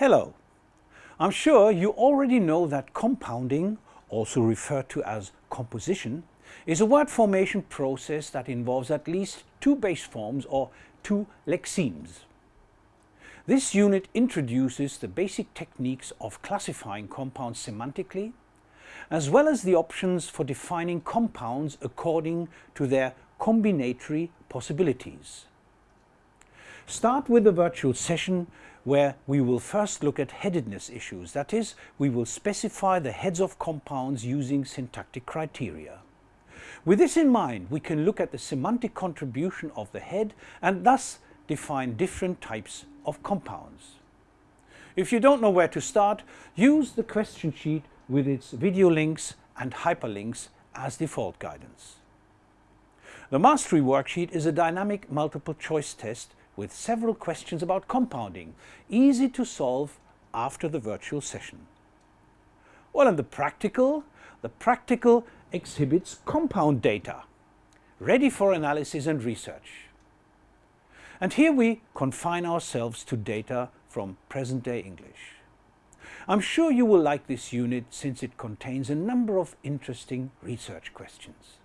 Hello. I'm sure you already know that compounding, also referred to as composition, is a word formation process that involves at least two base forms or two lexemes. This unit introduces the basic techniques of classifying compounds semantically, as well as the options for defining compounds according to their combinatory possibilities. Start with a virtual session where we will first look at headedness issues. That is, we will specify the heads of compounds using syntactic criteria. With this in mind, we can look at the semantic contribution of the head and thus define different types of compounds. If you don't know where to start, use the question sheet with its video links and hyperlinks as default guidance. The Mastery worksheet is a dynamic multiple choice test with several questions about compounding, easy to solve after the virtual session. Well, and the practical? The practical exhibits compound data, ready for analysis and research. And here we confine ourselves to data from present-day English. I'm sure you will like this unit since it contains a number of interesting research questions.